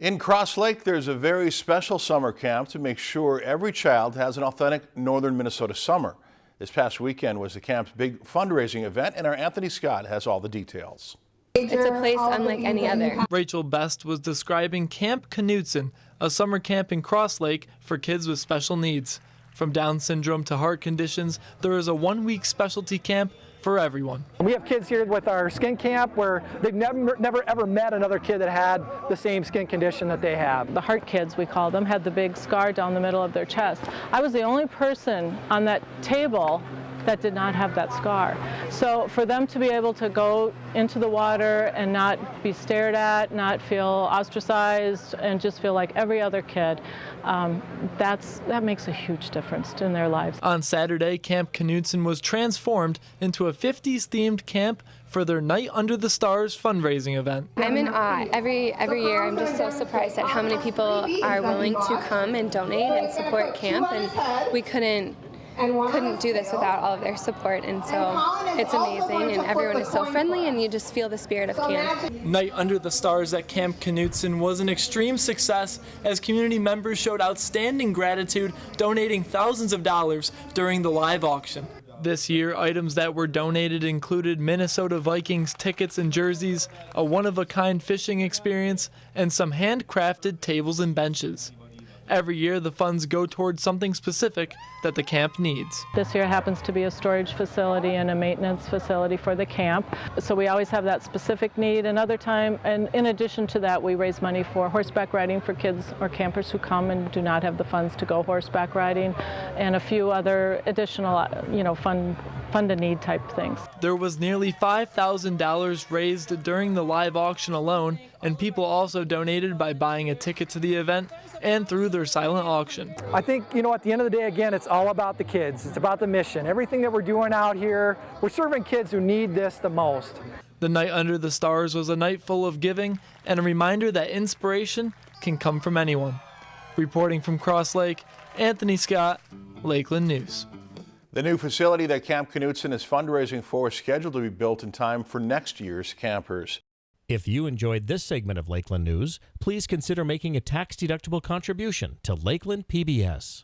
In Cross Lake, there's a very special summer camp to make sure every child has an authentic northern Minnesota summer. This past weekend was the camp's big fundraising event, and our Anthony Scott has all the details. It's a place unlike any other. Rachel Best was describing Camp Knutson, a summer camp in Cross Lake for kids with special needs. From Down syndrome to heart conditions, there is a one week specialty camp for everyone. We have kids here with our skin camp where they've never, never ever met another kid that had the same skin condition that they have. The heart kids, we call them, had the big scar down the middle of their chest. I was the only person on that table that did not have that scar. So for them to be able to go into the water and not be stared at, not feel ostracized, and just feel like every other kid, um, that's, that makes a huge difference in their lives. On Saturday, Camp Knutson was transformed into a 50s themed camp for their Night Under the Stars fundraising event. I'm in awe. Every every year I'm just so surprised at how many people are willing to come and donate and support camp and we couldn't couldn't do this without all of their support and so it's amazing and everyone is so friendly and you just feel the spirit of camp. Night Under the Stars at Camp Knutson was an extreme success as community members showed outstanding gratitude donating thousands of dollars during the live auction. This year, items that were donated included Minnesota Vikings tickets and jerseys, a one-of-a-kind fishing experience, and some handcrafted tables and benches. Every year, the funds go towards something specific that the camp needs. This year happens to be a storage facility and a maintenance facility for the camp. So we always have that specific need. Another time, and in addition to that, we raise money for horseback riding for kids or campers who come and do not have the funds to go horseback riding, and a few other additional, you know, fun fund a need type things. There was nearly $5,000 raised during the live auction alone, and people also donated by buying a ticket to the event and through their silent auction. I think, you know, at the end of the day, again, it's all about the kids. It's about the mission. Everything that we're doing out here, we're serving kids who need this the most. The night under the stars was a night full of giving and a reminder that inspiration can come from anyone. Reporting from Cross Lake, Anthony Scott, Lakeland News. The new facility that Camp Knutson is fundraising for is scheduled to be built in time for next year's campers. If you enjoyed this segment of Lakeland News, please consider making a tax-deductible contribution to Lakeland PBS.